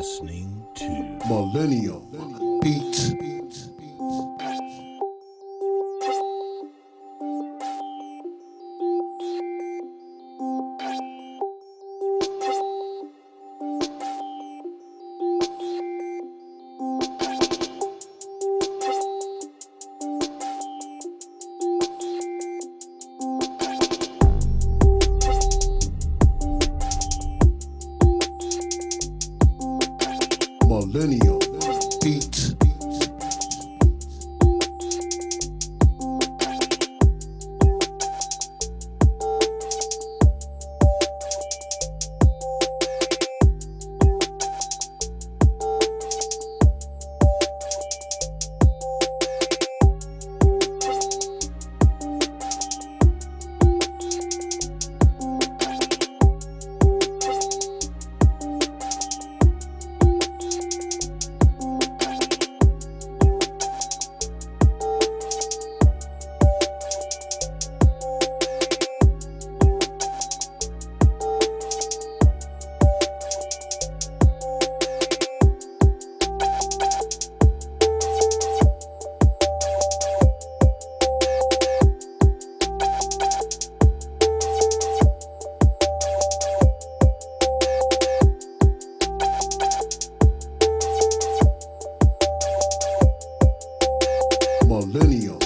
listening to Millennium Beats. Millennium Millennium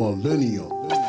millennium.